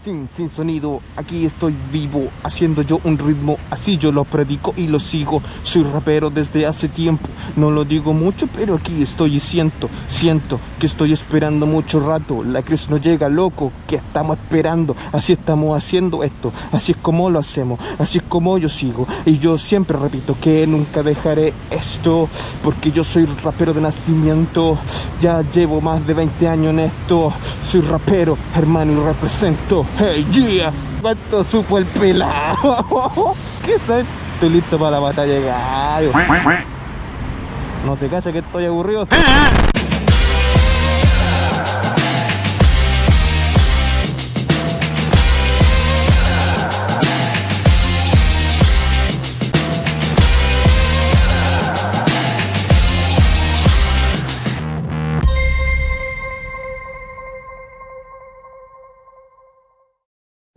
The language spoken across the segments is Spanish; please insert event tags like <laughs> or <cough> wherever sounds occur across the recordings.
sin, sin sonido, aquí estoy vivo, haciendo yo un ritmo, así yo lo predico y lo sigo. Soy rapero desde hace tiempo, no lo digo mucho, pero aquí estoy y siento, siento que estoy esperando mucho rato. La crisis no llega, loco, que estamos esperando, así estamos haciendo esto, así es como lo hacemos, así es como yo sigo. Y yo siempre repito que nunca dejaré esto, porque yo soy rapero de nacimiento, ya llevo más de 20 años en esto, soy rapero, hermano, y represento. Hey, yeah. ¿Cuánto supo el pelado? <laughs> ¿Qué es Estoy listo para la batalla. No se cacha que estoy aburrido.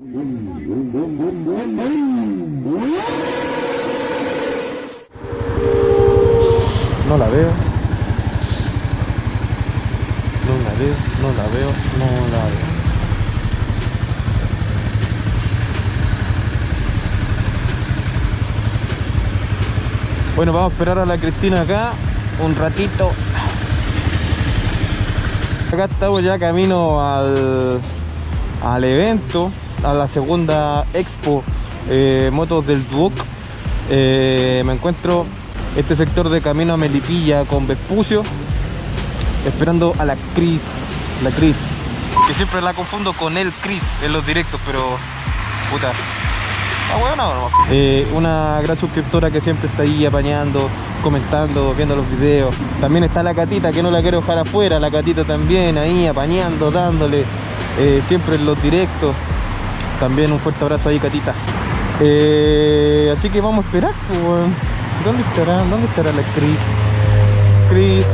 No la veo. No la veo, no la veo, no la veo. Bueno, vamos a esperar a la Cristina acá un ratito. Acá estamos ya camino al, al evento, a la segunda expo eh, Motos del Duoc. Eh, me encuentro este sector de camino a Melipilla con Vespucio esperando a la Cris la Cris que siempre la confundo con el Cris en los directos pero puta ah, bueno, no, eh, una gran suscriptora que siempre está ahí apañando comentando, viendo los videos. También está la Catita que no la quiero dejar afuera la Catita también ahí apañando, dándole siempre en los directos también un fuerte abrazo ahí Catita eh, así que vamos a esperar pues, ¿Dónde estará? ¿Dónde estará la Chris? Chris.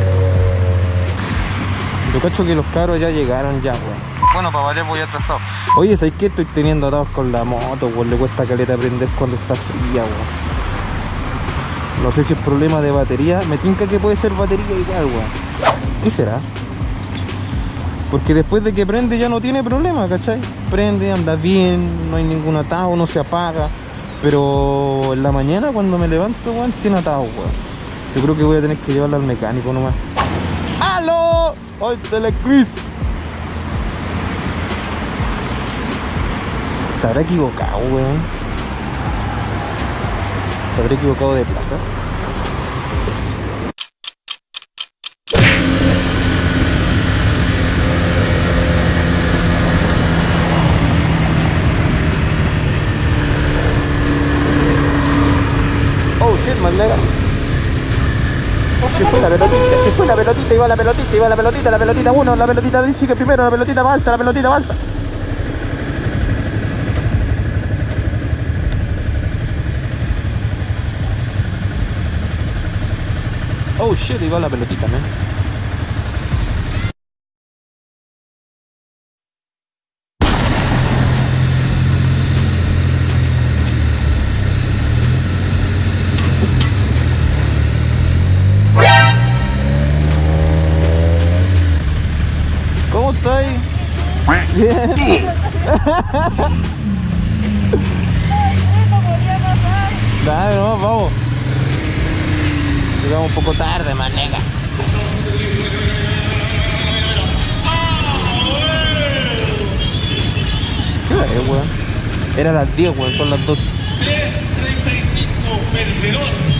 Yo cacho que los carros ya llegaron ya, weón. Bueno, para variar voy atrasado. Oye, ¿sabes qué? Estoy teniendo atados con la moto, weón. Le cuesta caleta prender cuando está fría, weón. No sé si es problema de batería. Me tinca que puede ser batería igual, weón. ¿Qué será? Porque después de que prende ya no tiene problema, ¿cachai? Prende, anda bien, no hay ningún atado, no se apaga. Pero en la mañana cuando me levanto, weón, tiene atado, weón. Yo creo que voy a tener que llevarla al mecánico nomás. ¡Aló! ¡Hoy Telecris! ¿Se habrá equivocado, weón? ¿Se habrá equivocado de plaza? Se fue la pelotita, se fue pelotita, iba la pelotita, iba la pelotita, la pelotita uno, la pelotita dice que primero, la pelotita avanza, la pelotita avanza. Oh shit, iba la pelotita, man. Dale, no, vamos. Llegamos un poco tarde, manega. ¿Qué hora es, weón? Era las 10, weón, son las 12. 3.35, perdedor.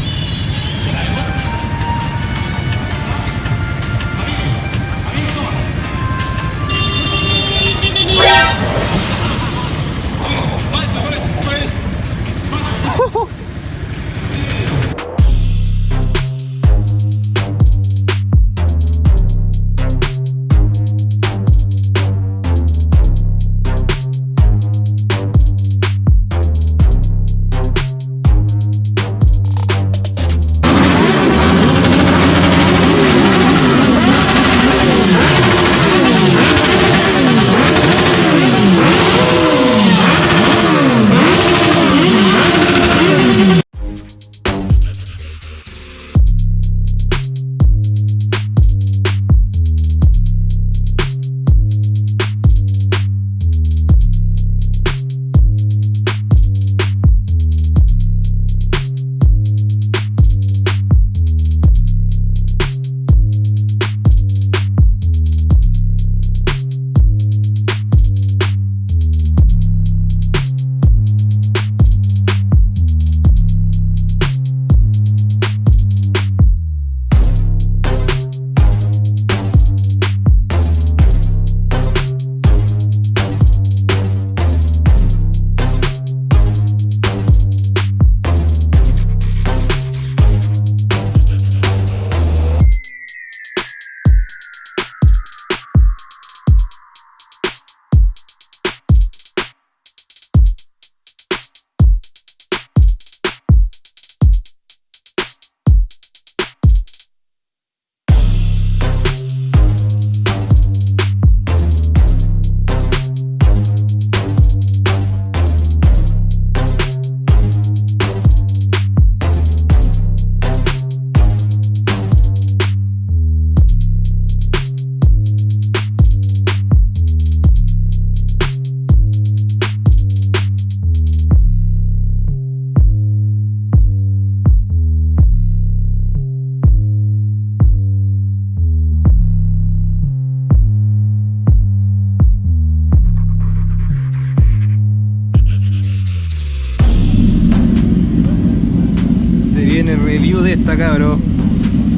Cabrón.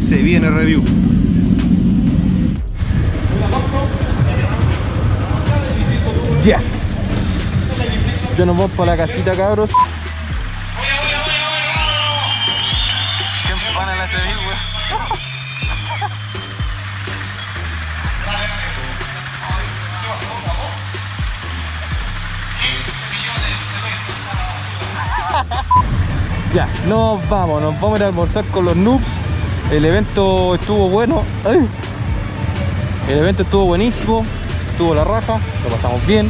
Se viene review. Ya. Yo nos vamos para la casita, cabros. ¿Qué empana la Sevilla, weón? Ya, nos vamos, nos vamos a almorzar con los noobs. El evento estuvo bueno. El evento estuvo buenísimo. Estuvo la raja, lo pasamos bien.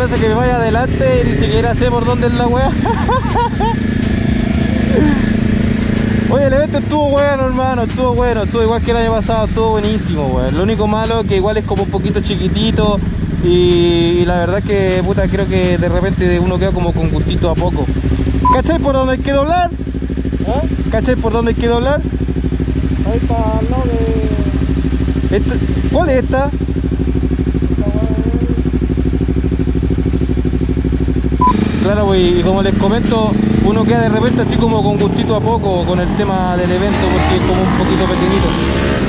Me hace que me vaya adelante y ni siquiera sé por dónde es la wea. <laughs> Oye, el evento estuvo bueno, hermano, estuvo bueno, estuvo igual que el año pasado, estuvo buenísimo, weón. Lo único malo que igual es como un poquito chiquitito y, y la verdad que, puta, creo que de repente uno queda como con gustito a poco. ¿Cachai por dónde hay que doblar? ¿Eh? ¿Cachai por dónde hay que doblar? Ahí está al lado de... Esta- ¿Cuál es esta? Y como les comento, uno queda de repente así como con gustito a poco con el tema del evento porque es como un poquito pequeñito.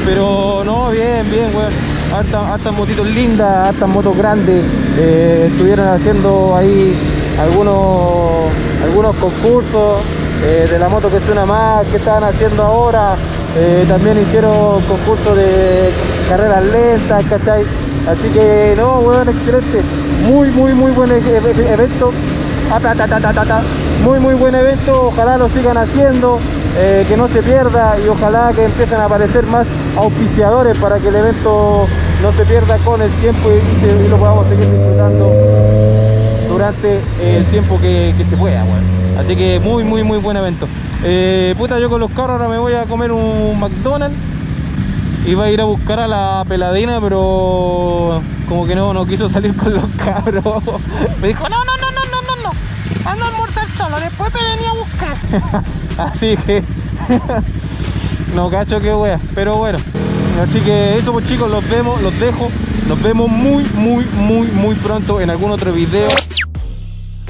Pero no, bien, bien, weón. Hartas, motitos lindas, hartas motos grandes. Eh, estuvieron haciendo ahí algunos, algunos concursos eh, de la moto que suena más, que estaban haciendo ahora. Eh, también hicieron concursos de carreras lentas, ¿cachai? Así que no, weón, excelente. Muy, muy, muy buen e- e- evento. Muy muy buen evento, ojalá lo sigan haciendo, eh, que no se pierda y ojalá que empiecen a aparecer más auspiciadores para que el evento no se pierda con el tiempo y, lo podamos seguir disfrutando durante el tiempo que, que se pueda, weón. Así que muy muy muy buen evento. Eh, puta, yo con los carros ahora me voy a comer un McDonald's. Iba a ir a buscar a la peladina, pero como que no, no quiso salir con los cabros. <laughs> Me dijo, no, no, no. Ando a almorzar solo, después me venía a buscar. <laughs> Así que <laughs> no cacho que wea, pero bueno. Así que eso pues chicos, los vemos, los dejo. Nos vemos muy, muy, muy, muy pronto en algún otro video.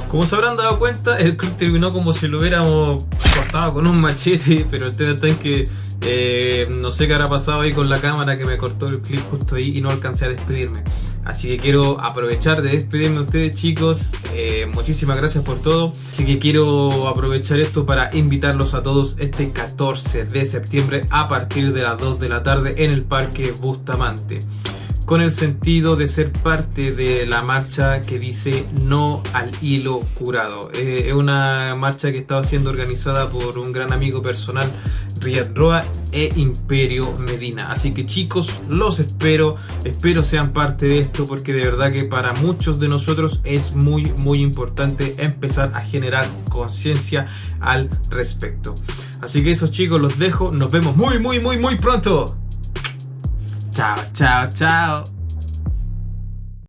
Como se habrán dado cuenta, el clip terminó como si lo hubiéramos cortado con un machete, <laughs> pero el tema está en que eh, no sé qué habrá pasado ahí con la cámara que me cortó el clip justo ahí y no alcancé a despedirme. Así que quiero aprovechar de despedirme de ustedes chicos, eh, muchísimas gracias por todo. Así que quiero aprovechar esto para invitarlos a todos este 14 de septiembre a partir de las 2 de la tarde en el Parque Bustamante con el sentido de ser parte de la marcha que dice no al hilo curado. Eh, es una marcha que estaba siendo organizada por un gran amigo personal, Riyad Roa e Imperio Medina. Así que chicos, los espero, espero sean parte de esto porque de verdad que para muchos de nosotros es muy muy importante empezar a generar conciencia al respecto. Así que esos chicos los dejo, nos vemos muy muy muy muy pronto. Chao, chao, chao.